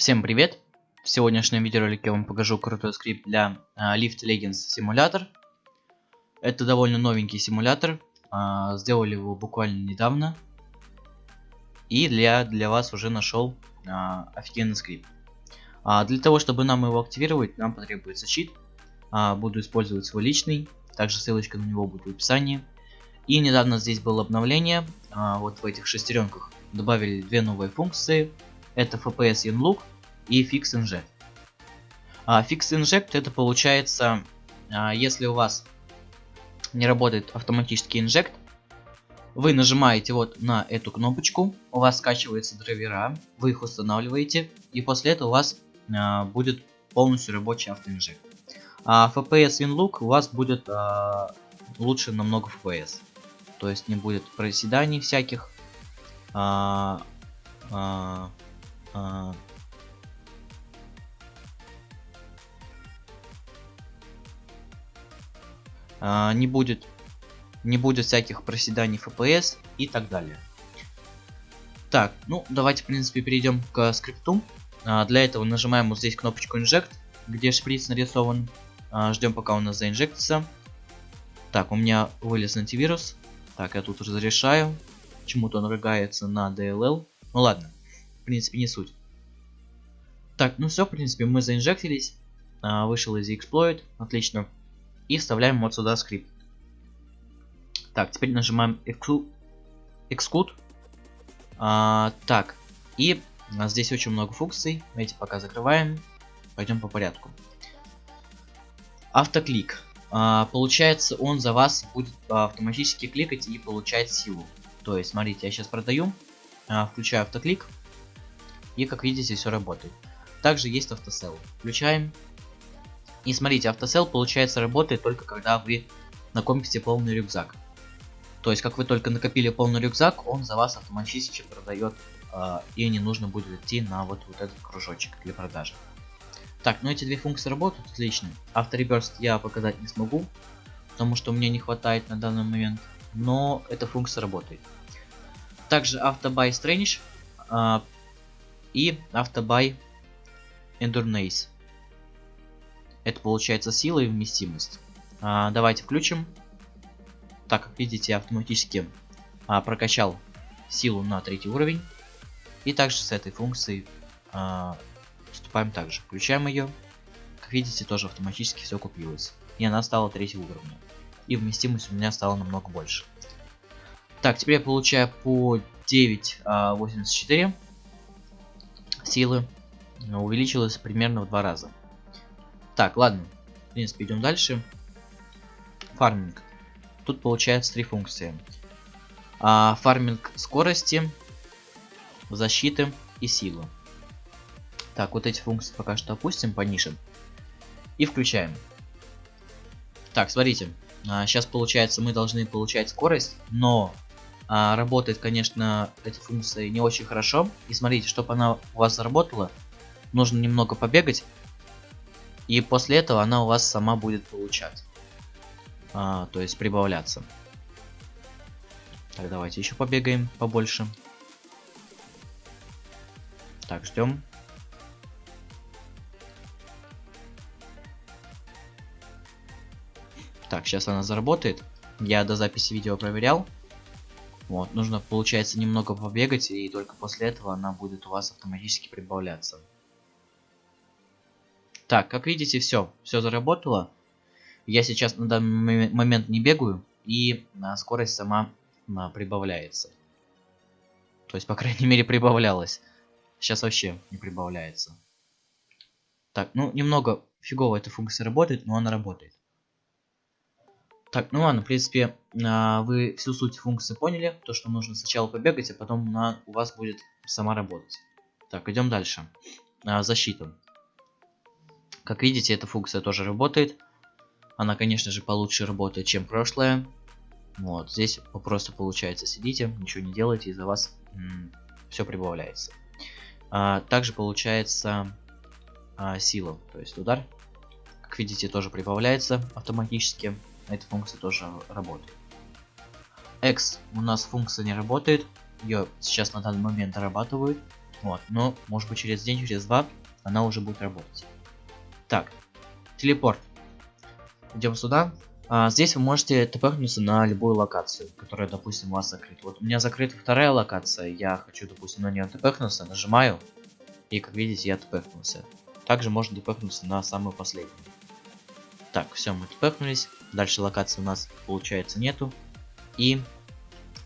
Всем привет! В сегодняшнем видеоролике я вам покажу крутой скрипт для uh, Lift Legends симулятор. Это довольно новенький симулятор. Uh, сделали его буквально недавно. И для, для вас уже нашел uh, офигенный скрипт. Uh, для того, чтобы нам его активировать, нам потребуется чит. Uh, буду использовать свой личный. Также ссылочка на него будет в описании. И недавно здесь было обновление. Uh, вот в этих шестеренках добавили две новые функции это FPS InLook и Fix Inject. А, Fix Inject это получается, а, если у вас не работает автоматический инжект, вы нажимаете вот на эту кнопочку, у вас скачиваются драйвера, вы их устанавливаете, и после этого у вас а, будет полностью рабочий автоинжект. А FPS InLook у вас будет а, лучше намного FPS. То есть не будет проседаний всяких. А, а, а... А, не будет не будет всяких проседаний FPS и так далее. Так, ну давайте в принципе перейдем к скрипту. А, для этого нажимаем вот здесь кнопочку Inject, где шприц нарисован. А, ждем пока у нас заинжектится. Так, у меня вылез антивирус. Так, я тут разрешаю. Почему-то он рыгается на DLL. Ну ладно принципе, не суть. Так, ну все, в принципе, мы заинжектились. А, вышел из exploit, отлично. И вставляем вот сюда скрипт. Так, теперь нажимаем exclude. А, так, и у здесь очень много функций. Эти пока закрываем. Пойдем по порядку. Автоклик. А, получается, он за вас будет автоматически кликать и получать силу. То есть, смотрите, я сейчас продаю, а, включаю автоклик. И как видите, все работает. Также есть автосел. Включаем. И смотрите, автосел получается работает только когда вы накопите полный рюкзак. То есть, как вы только накопили полный рюкзак, он за вас автоматически продает, э, и не нужно будет идти на вот, вот этот кружочек для продажи. Так, ну эти две функции работают отлично. Автореберст я показать не смогу, потому что мне не хватает на данный момент, но эта функция работает. Также автобай Strange э, и автобай Endurance. Это получается сила и вместимость. А, давайте включим. Так, как видите, автоматически а, прокачал силу на третий уровень. И также с этой функцией а, поступаем также. Включаем ее. Как видите, тоже автоматически все купилось. И она стала третьего уровня. И вместимость у меня стала намного больше. Так, теперь я получаю по 9.84. А, силы увеличилось примерно в два раза. Так, ладно. В принципе, идем дальше. Фарминг. Тут получается три функции. А, фарминг скорости, защиты и силы. Так, вот эти функции пока что опустим по нишам. И включаем. Так, смотрите. А, сейчас получается мы должны получать скорость, но а, работает, конечно, эти функции не очень хорошо. И смотрите, чтобы она у вас заработала, нужно немного побегать. И после этого она у вас сама будет получать. А, то есть прибавляться. Так, давайте еще побегаем побольше. Так, ждем. Так, сейчас она заработает. Я до записи видео проверял. Вот, нужно, получается, немного побегать, и только после этого она будет у вас автоматически прибавляться. Так, как видите, все, все заработало. Я сейчас на данный момент не бегаю, и а, скорость сама а, прибавляется. То есть, по крайней мере, прибавлялась. Сейчас вообще не прибавляется. Так, ну, немного фигово эта функция работает, но она работает. Так, ну ладно, в принципе, а, вы всю суть функции поняли. То, что нужно сначала побегать, а потом она у вас будет сама работать. Так, идем дальше. А, защита. Как видите, эта функция тоже работает. Она, конечно же, получше работает, чем прошлая. Вот, здесь просто получается сидите, ничего не делаете, и за вас все прибавляется. А, также получается а, сила, то есть удар. Как видите, тоже прибавляется автоматически эта функция тоже работает. X у нас функция не работает. Ее сейчас на данный момент дорабатывают. Вот, но может быть через день, через два она уже будет работать. Так, телепорт. Идем сюда. А, здесь вы можете тпхнуться на любую локацию, которая, допустим, у вас закрыта. Вот у меня закрыта вторая локация, я хочу, допустим, на нее тпхнуться, нажимаю, и как видите, я тпхнулся. Также можно тпхнуться на самую последнюю. Так, все, мы тпхнулись. Дальше локации у нас, получается, нету. И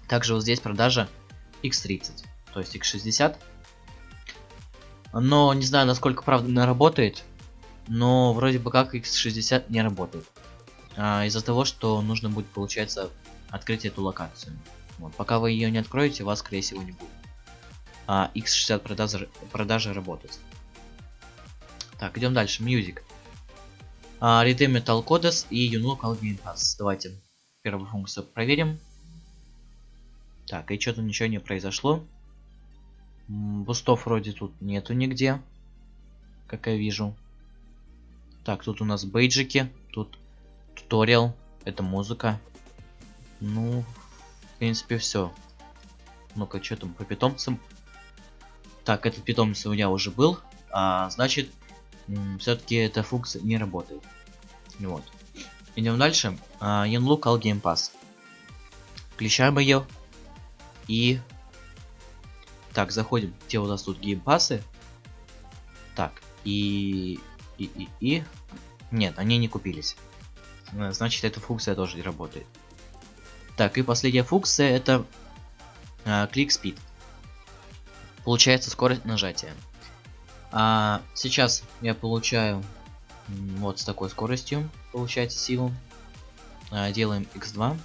также вот здесь продажа X30, то есть X60. Но не знаю, насколько правда она работает, но вроде бы как X60 не работает а, из-за того, что нужно будет, получается, открыть эту локацию. Вот. Пока вы ее не откроете, вас, скорее всего, не будет. А X60 продажи, продажи работать. Так, идем дальше. Music. А, Redeem Metal Codes и Unilocal Game Pass. Давайте первую функцию проверим. Так, и что-то ничего не произошло. Бустов вроде тут нету нигде. Как я вижу. Так, тут у нас бейджики. Тут туториал, это музыка. Ну, в принципе, все. Ну-ка, что там по питомцам? Так, этот питомец у меня уже был. А, значит, все-таки эта функция не работает. Вот. Идем дальше. А, Yanlu Call Game Pass. Включаем ее. И... Так, заходим. Где у нас тут геймпасы? Так, и... И, и, и... Нет, они не купились. Э, значит эта функция тоже не работает. Так, и последняя функция это э, Click Speed. Получается скорость нажатия. А сейчас я получаю вот с такой скоростью, получается силу. А, делаем x2.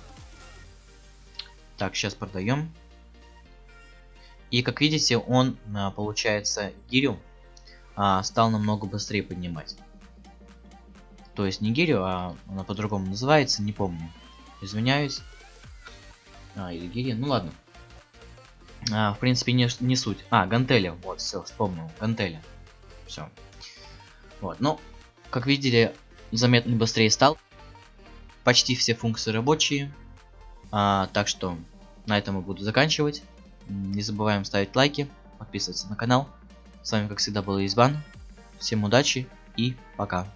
Так, сейчас продаем. И как видите, он, а, получается, гирю а, стал намного быстрее поднимать. То есть не гирю, а она по-другому называется, не помню. Извиняюсь. А, или гири, ну ладно. А, в принципе, не, не суть. А, гантели, вот, все, вспомнил, гантели. Все. Вот, ну, как видели, заметно быстрее стал. Почти все функции рабочие. А, так что на этом я буду заканчивать. Не забываем ставить лайки, подписываться на канал. С вами, как всегда, был Избан. Всем удачи и пока.